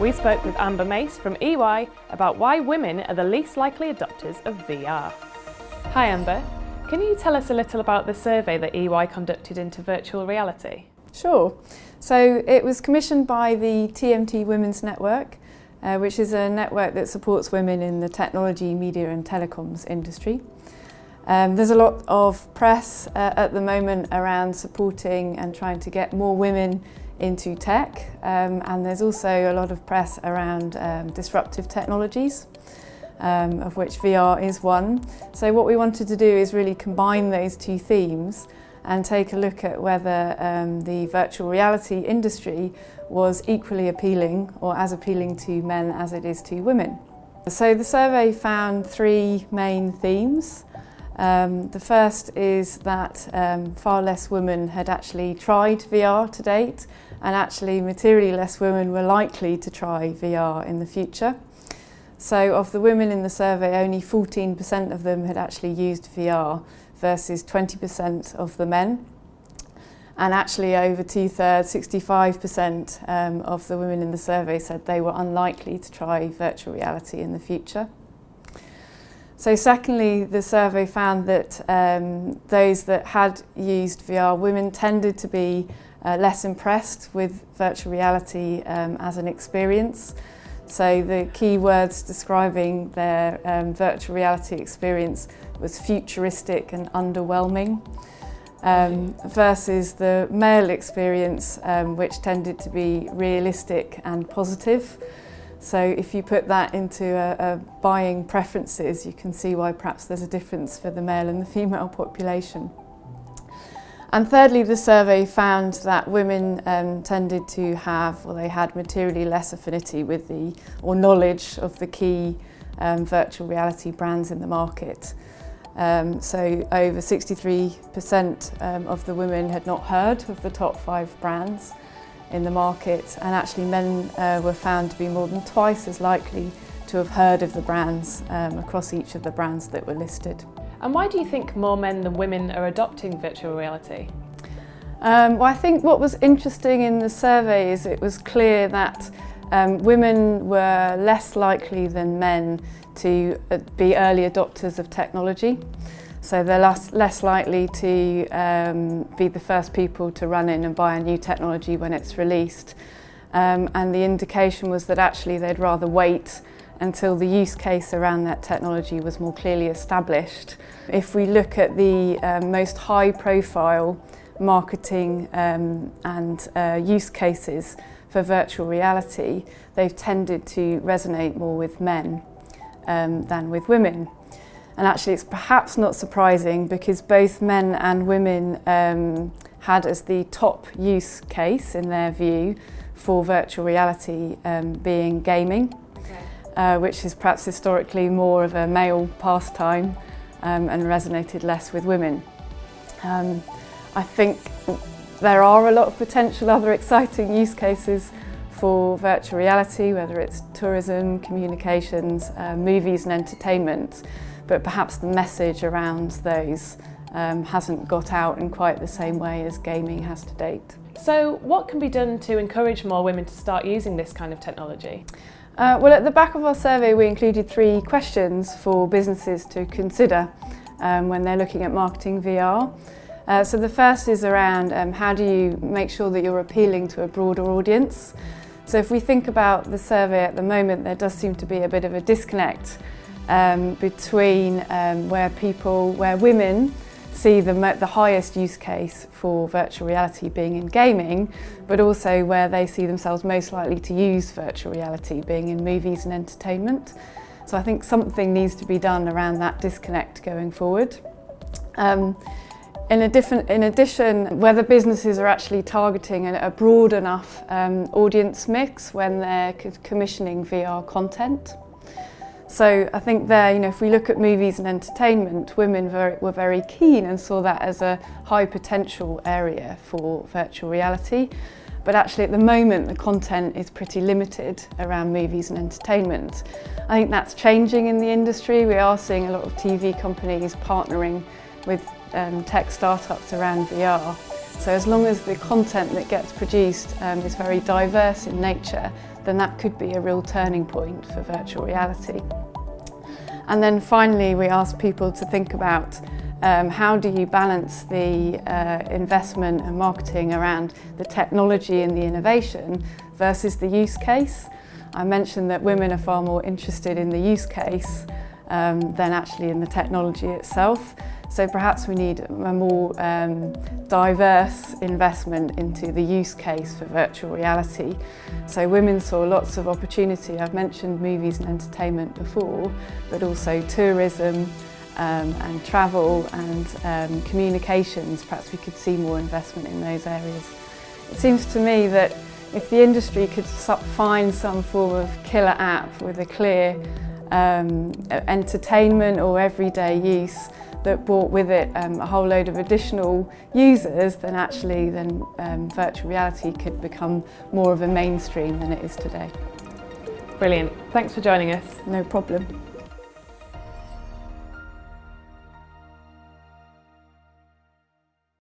we spoke with Amber Mace from EY about why women are the least likely adopters of VR. Hi Amber, can you tell us a little about the survey that EY conducted into virtual reality? Sure. So it was commissioned by the TMT Women's Network, uh, which is a network that supports women in the technology, media and telecoms industry. Um, there's a lot of press uh, at the moment around supporting and trying to get more women into tech um, and there's also a lot of press around um, disruptive technologies um, of which VR is one. So what we wanted to do is really combine those two themes and take a look at whether um, the virtual reality industry was equally appealing or as appealing to men as it is to women. So the survey found three main themes. Um, the first is that um, far less women had actually tried VR to date and actually materially less women were likely to try VR in the future. So of the women in the survey, only 14% of them had actually used VR versus 20% of the men. And actually over two-thirds, 65% um, of the women in the survey said they were unlikely to try virtual reality in the future. So secondly, the survey found that um, those that had used VR, women tended to be uh, less impressed with virtual reality um, as an experience. So the key words describing their um, virtual reality experience was futuristic and underwhelming um, versus the male experience um, which tended to be realistic and positive. So if you put that into a, a buying preferences you can see why perhaps there's a difference for the male and the female population. And thirdly, the survey found that women um, tended to have, well, they had materially less affinity with the, or knowledge of the key um, virtual reality brands in the market. Um, so over 63% um, of the women had not heard of the top five brands in the market and actually men uh, were found to be more than twice as likely to have heard of the brands um, across each of the brands that were listed. And why do you think more men than women are adopting virtual reality? Um, well, I think what was interesting in the survey is it was clear that um, women were less likely than men to uh, be early adopters of technology. So they're less, less likely to um, be the first people to run in and buy a new technology when it's released. Um, and the indication was that actually they'd rather wait until the use case around that technology was more clearly established. If we look at the um, most high profile marketing um, and uh, use cases for virtual reality, they've tended to resonate more with men um, than with women. And actually it's perhaps not surprising because both men and women um, had as the top use case in their view for virtual reality um, being gaming uh, which is perhaps historically more of a male pastime um, and resonated less with women. Um, I think there are a lot of potential other exciting use cases for virtual reality, whether it's tourism, communications, uh, movies and entertainment, but perhaps the message around those um, hasn't got out in quite the same way as gaming has to date. So what can be done to encourage more women to start using this kind of technology? Uh, well, at the back of our survey, we included three questions for businesses to consider um, when they're looking at marketing VR. Uh, so the first is around um, how do you make sure that you're appealing to a broader audience. So if we think about the survey at the moment, there does seem to be a bit of a disconnect um, between um, where people, where women see the, the highest use case for virtual reality being in gaming, but also where they see themselves most likely to use virtual reality being in movies and entertainment. So I think something needs to be done around that disconnect going forward. Um, in, a different, in addition, whether businesses are actually targeting a, a broad enough um, audience mix when they're commissioning VR content. So I think there, you know, if we look at movies and entertainment, women very, were very keen and saw that as a high potential area for virtual reality. But actually at the moment the content is pretty limited around movies and entertainment. I think that's changing in the industry. We are seeing a lot of TV companies partnering with um, tech startups around VR So as long as the content that gets produced um, is very diverse in nature, then that could be a real turning point for virtual reality. And then finally, we ask people to think about um, how do you balance the uh, investment and marketing around the technology and the innovation versus the use case. I mentioned that women are far more interested in the use case um, than actually in the technology itself. So perhaps we need a more um, diverse investment into the use case for virtual reality. So women saw lots of opportunity. I've mentioned movies and entertainment before, but also tourism, um, and travel and um, communications, perhaps we could see more investment in those areas. It seems to me that if the industry could find some form of killer app with a clear um, e-, entertainment or everyday use that brought with it um, a whole load of additional users, then actually then um, virtual reality could become more of a mainstream than it is today. Brilliant. Thanks for joining us. No problem.